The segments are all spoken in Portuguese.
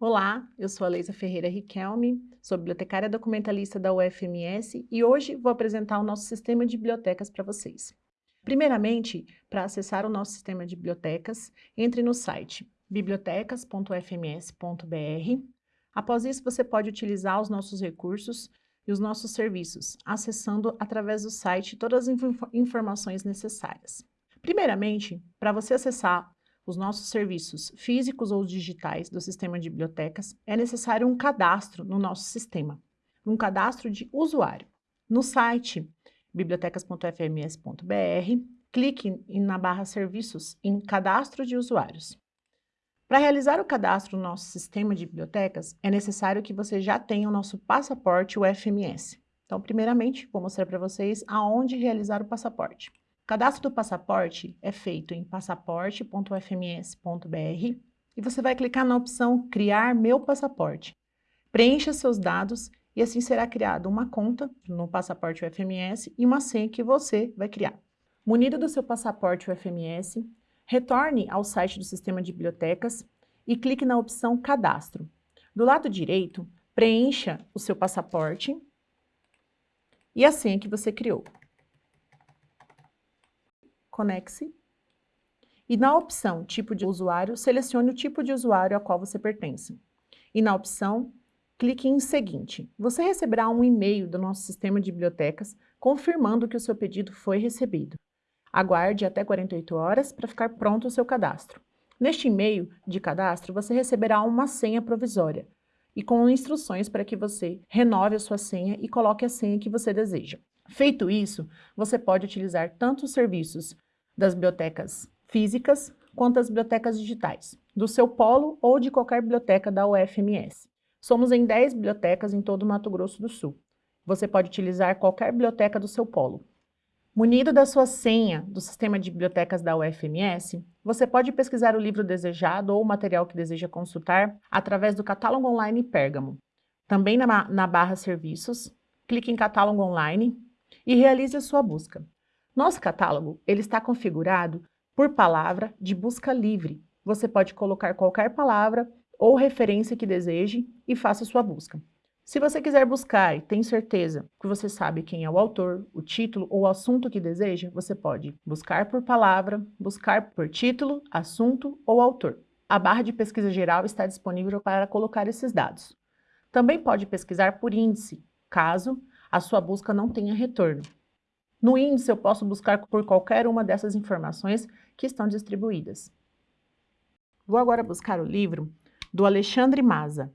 Olá, eu sou a Leisa Ferreira Riquelme, sou bibliotecária documentalista da UFMS e hoje vou apresentar o nosso sistema de bibliotecas para vocês. Primeiramente, para acessar o nosso sistema de bibliotecas, entre no site bibliotecas.fms.br. Após isso, você pode utilizar os nossos recursos e os nossos serviços, acessando através do site todas as informações necessárias. Primeiramente, para você acessar os nossos serviços físicos ou digitais do sistema de bibliotecas, é necessário um cadastro no nosso sistema, um cadastro de usuário. No site bibliotecas.fms.br, clique na barra Serviços em Cadastro de Usuários. Para realizar o cadastro no nosso sistema de bibliotecas, é necessário que você já tenha o nosso passaporte UFMS. Então, primeiramente, vou mostrar para vocês aonde realizar o passaporte. O cadastro do passaporte é feito em passaporte.fms.br e você vai clicar na opção Criar meu passaporte. Preencha seus dados e assim será criada uma conta no passaporte UFMS e uma senha que você vai criar. Munido do seu passaporte UFMS, retorne ao site do sistema de bibliotecas e clique na opção Cadastro. Do lado direito, preencha o seu passaporte e a senha que você criou conecte e na opção Tipo de usuário, selecione o tipo de usuário a qual você pertence. E na opção, clique em Seguinte. Você receberá um e-mail do nosso sistema de bibliotecas confirmando que o seu pedido foi recebido. Aguarde até 48 horas para ficar pronto o seu cadastro. Neste e-mail de cadastro, você receberá uma senha provisória e com instruções para que você renove a sua senha e coloque a senha que você deseja. Feito isso, você pode utilizar tanto os serviços das bibliotecas físicas quanto as bibliotecas digitais, do seu polo ou de qualquer biblioteca da UFMS. Somos em 10 bibliotecas em todo o Mato Grosso do Sul. Você pode utilizar qualquer biblioteca do seu polo. Munido da sua senha do sistema de bibliotecas da UFMS, você pode pesquisar o livro desejado ou o material que deseja consultar através do catálogo online Pérgamo. Também na, na barra Serviços, clique em Catálogo Online e realize a sua busca. Nosso catálogo ele está configurado por palavra de busca livre. Você pode colocar qualquer palavra ou referência que deseje e faça sua busca. Se você quiser buscar e tem certeza que você sabe quem é o autor, o título ou o assunto que deseja, você pode buscar por palavra, buscar por título, assunto ou autor. A barra de pesquisa geral está disponível para colocar esses dados. Também pode pesquisar por índice, caso a sua busca não tenha retorno. No índice, eu posso buscar por qualquer uma dessas informações que estão distribuídas. Vou agora buscar o livro do Alexandre Maza.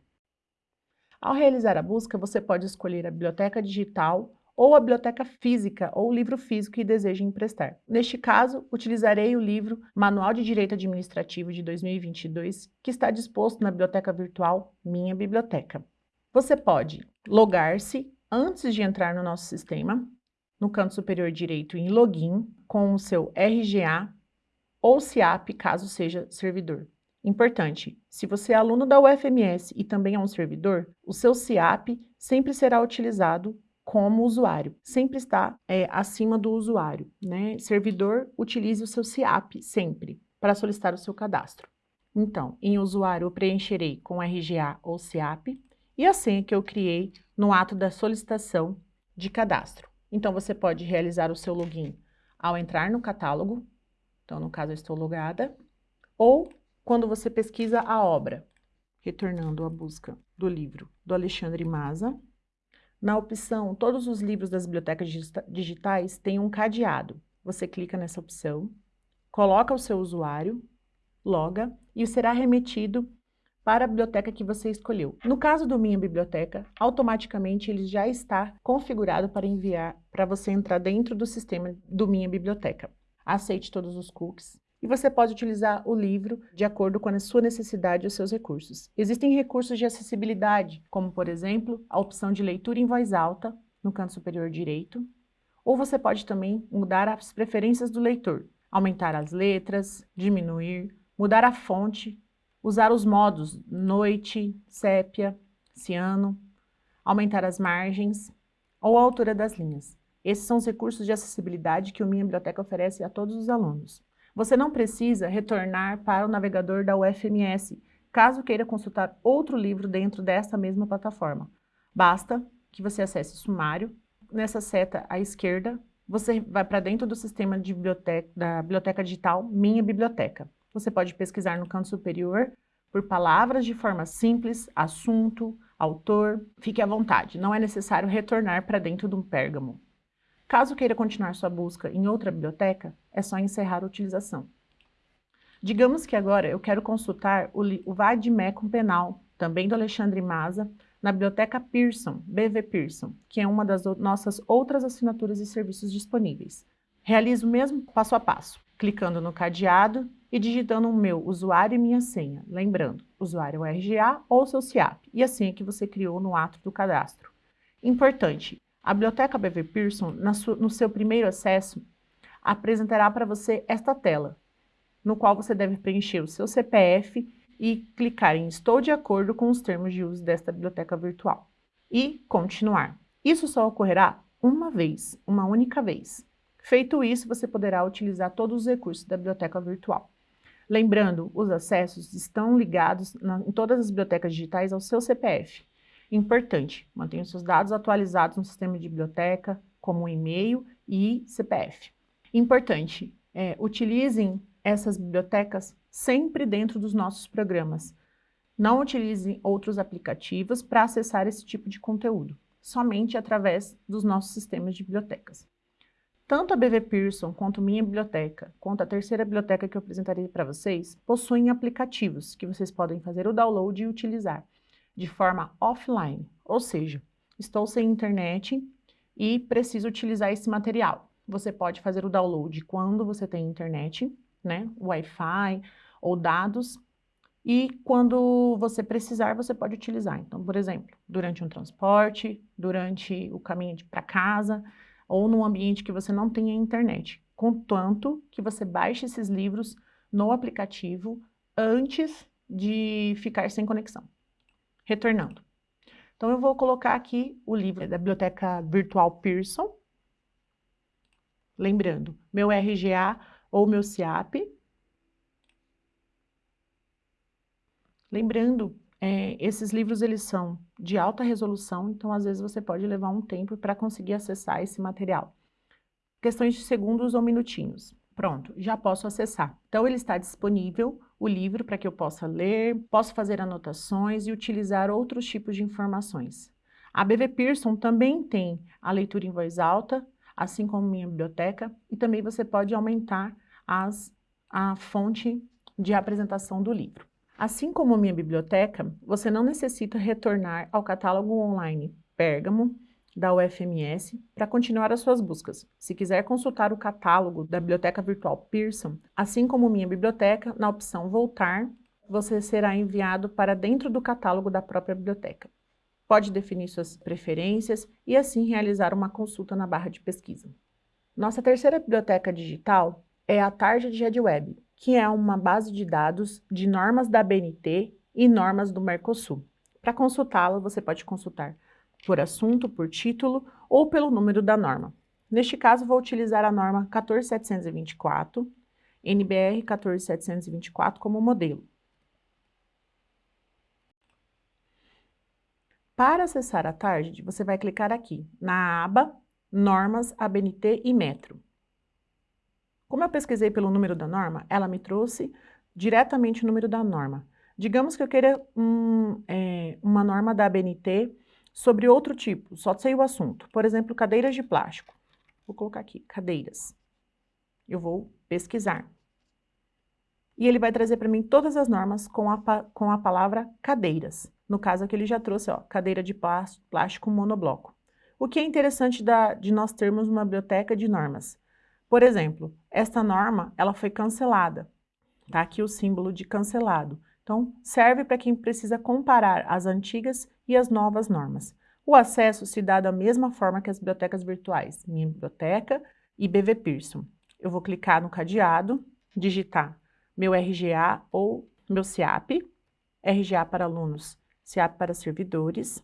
Ao realizar a busca, você pode escolher a biblioteca digital ou a biblioteca física ou o livro físico que deseja emprestar. Neste caso, utilizarei o livro Manual de Direito Administrativo de 2022, que está disposto na biblioteca virtual Minha Biblioteca. Você pode logar-se antes de entrar no nosso sistema, no canto superior direito em Login, com o seu RGA ou CIAP, caso seja servidor. Importante, se você é aluno da UFMS e também é um servidor, o seu CIAP sempre será utilizado como usuário, sempre está é, acima do usuário. Né? Servidor, utilize o seu CIAP sempre para solicitar o seu cadastro. Então, em usuário, eu preencherei com RGA ou CIAP e a senha que eu criei no ato da solicitação de cadastro. Então, você pode realizar o seu login ao entrar no catálogo, então, no caso, eu estou logada, ou quando você pesquisa a obra, retornando à busca do livro do Alexandre Maza, na opção Todos os livros das bibliotecas digitais tem um cadeado. Você clica nessa opção, coloca o seu usuário, loga e será remetido para a biblioteca que você escolheu. No caso do Minha Biblioteca, automaticamente ele já está configurado para enviar para você entrar dentro do sistema do Minha Biblioteca. Aceite todos os cookies e você pode utilizar o livro de acordo com a sua necessidade e os seus recursos. Existem recursos de acessibilidade, como por exemplo, a opção de leitura em voz alta no canto superior direito, ou você pode também mudar as preferências do leitor, aumentar as letras, diminuir, mudar a fonte usar os modos noite, sépia, ciano, aumentar as margens ou a altura das linhas. Esses são os recursos de acessibilidade que o Minha Biblioteca oferece a todos os alunos. Você não precisa retornar para o navegador da UFMS, caso queira consultar outro livro dentro desta mesma plataforma. Basta que você acesse sumário, nessa seta à esquerda, você vai para dentro do sistema de biblioteca, da biblioteca digital Minha Biblioteca. Você pode pesquisar no canto superior por palavras de forma simples, assunto, autor, fique à vontade, não é necessário retornar para dentro de um pérgamo. Caso queira continuar sua busca em outra biblioteca, é só encerrar a utilização. Digamos que agora eu quero consultar o, o Vademecum Penal, também do Alexandre Maza, na Biblioteca Pearson, BV Pearson, que é uma das nossas outras assinaturas e serviços disponíveis. Realizo o mesmo passo a passo, clicando no cadeado e digitando o meu usuário e minha senha, lembrando, usuário é RGA ou seu CIAP, e a senha que você criou no ato do cadastro. Importante, a Biblioteca BV Pearson, no seu primeiro acesso, apresentará para você esta tela, no qual você deve preencher o seu CPF e clicar em Estou de acordo com os termos de uso desta biblioteca virtual. E continuar. Isso só ocorrerá uma vez, uma única vez. Feito isso, você poderá utilizar todos os recursos da biblioteca virtual. Lembrando, os acessos estão ligados na, em todas as bibliotecas digitais ao seu CPF. Importante, mantenha seus dados atualizados no sistema de biblioteca, como e-mail e CPF. Importante, é, utilizem essas bibliotecas sempre dentro dos nossos programas. Não utilizem outros aplicativos para acessar esse tipo de conteúdo, somente através dos nossos sistemas de bibliotecas. Tanto a BV Pearson quanto minha biblioteca, quanto a terceira biblioteca que eu apresentarei para vocês, possuem aplicativos que vocês podem fazer o download e utilizar de forma offline, ou seja, estou sem internet e preciso utilizar esse material. Você pode fazer o download quando você tem internet, né, Wi-Fi ou dados, e quando você precisar, você pode utilizar. Então, por exemplo, durante um transporte, durante o caminho para casa, ou num ambiente que você não tenha internet, contanto que você baixe esses livros no aplicativo antes de ficar sem conexão. Retornando. Então, eu vou colocar aqui o livro da Biblioteca Virtual Pearson. Lembrando, meu RGA ou meu CIAP. Lembrando, é, esses livros eles são de alta resolução, então às vezes você pode levar um tempo para conseguir acessar esse material. Questões de segundos ou minutinhos. Pronto, já posso acessar. Então ele está disponível, o livro, para que eu possa ler, posso fazer anotações e utilizar outros tipos de informações. A BV Pearson também tem a leitura em voz alta, assim como minha biblioteca, e também você pode aumentar as, a fonte de apresentação do livro. Assim como minha biblioteca, você não necessita retornar ao catálogo online Pérgamo, da UFMS, para continuar as suas buscas. Se quiser consultar o catálogo da Biblioteca Virtual Pearson, assim como minha biblioteca, na opção Voltar, você será enviado para dentro do catálogo da própria biblioteca. Pode definir suas preferências e assim realizar uma consulta na barra de pesquisa. Nossa terceira biblioteca digital é a Tarja de Web, que é uma base de dados de normas da BNT e normas do Mercosul. Para consultá-la, você pode consultar por assunto, por título ou pelo número da norma. Neste caso, vou utilizar a norma 14724, NBR 14724 como modelo. Para acessar a tarde, você vai clicar aqui na aba Normas ABNT e Metro. Como eu pesquisei pelo número da norma, ela me trouxe diretamente o número da norma. Digamos que eu queira um, é, uma norma da ABNT sobre outro tipo, só sei o assunto. Por exemplo, cadeiras de plástico. Vou colocar aqui, cadeiras. Eu vou pesquisar. E ele vai trazer para mim todas as normas com a, com a palavra cadeiras. No caso aqui ele já trouxe, ó, cadeira de plástico monobloco. O que é interessante da, de nós termos uma biblioteca de normas? Por exemplo, esta norma ela foi cancelada. Está aqui o símbolo de cancelado. Então, serve para quem precisa comparar as antigas e as novas normas. O acesso se dá da mesma forma que as bibliotecas virtuais, Minha Biblioteca e BV Pearson. Eu vou clicar no cadeado, digitar meu RGA ou meu CIAP, RGA para alunos CIAP para servidores,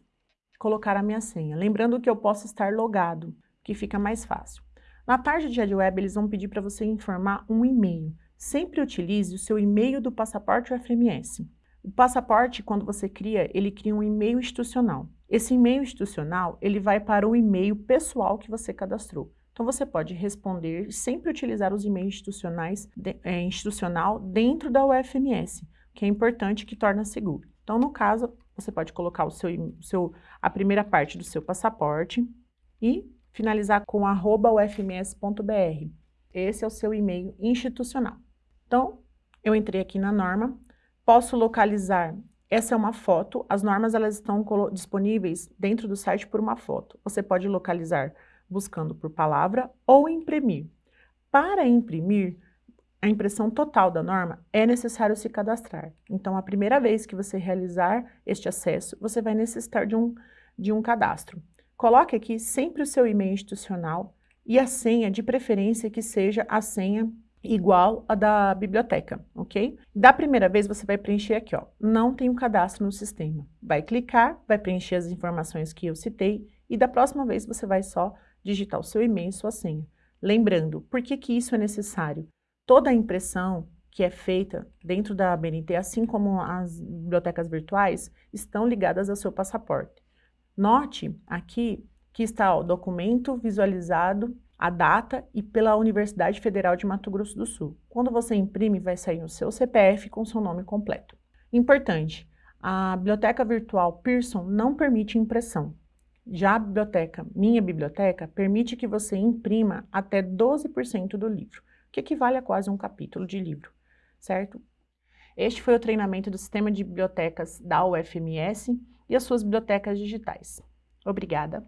colocar a minha senha. Lembrando que eu posso estar logado, que fica mais fácil. Na tarde de AdWeb, eles vão pedir para você informar um e-mail. Sempre utilize o seu e-mail do passaporte UFMS. O passaporte, quando você cria, ele cria um e-mail institucional. Esse e-mail institucional, ele vai para o e-mail pessoal que você cadastrou. Então, você pode responder, sempre utilizar os e-mails institucionais, de, é, institucional dentro da UFMS, que é importante que torna seguro. Então, no caso, você pode colocar o seu, seu, a primeira parte do seu passaporte e finalizar com ufms.br. Esse é o seu e-mail institucional. Então, eu entrei aqui na norma, posso localizar, essa é uma foto, as normas elas estão disponíveis dentro do site por uma foto. Você pode localizar buscando por palavra ou imprimir. Para imprimir, a impressão total da norma, é necessário se cadastrar. Então, a primeira vez que você realizar este acesso, você vai necessitar de um, de um cadastro. Coloque aqui sempre o seu e-mail institucional e a senha, de preferência que seja a senha igual a da biblioteca, ok? Da primeira vez você vai preencher aqui, ó, não tem um cadastro no sistema. Vai clicar, vai preencher as informações que eu citei e da próxima vez você vai só digitar o seu e-mail e sua senha. Lembrando, por que que isso é necessário? Toda a impressão que é feita dentro da BNT, assim como as bibliotecas virtuais, estão ligadas ao seu passaporte. Note aqui que está o documento visualizado, a data e pela Universidade Federal de Mato Grosso do Sul. Quando você imprime, vai sair o seu CPF com seu nome completo. Importante, a biblioteca virtual Pearson não permite impressão. Já a biblioteca Minha Biblioteca permite que você imprima até 12% do livro que equivale a quase um capítulo de livro, certo? Este foi o treinamento do Sistema de Bibliotecas da UFMS e as suas bibliotecas digitais. Obrigada!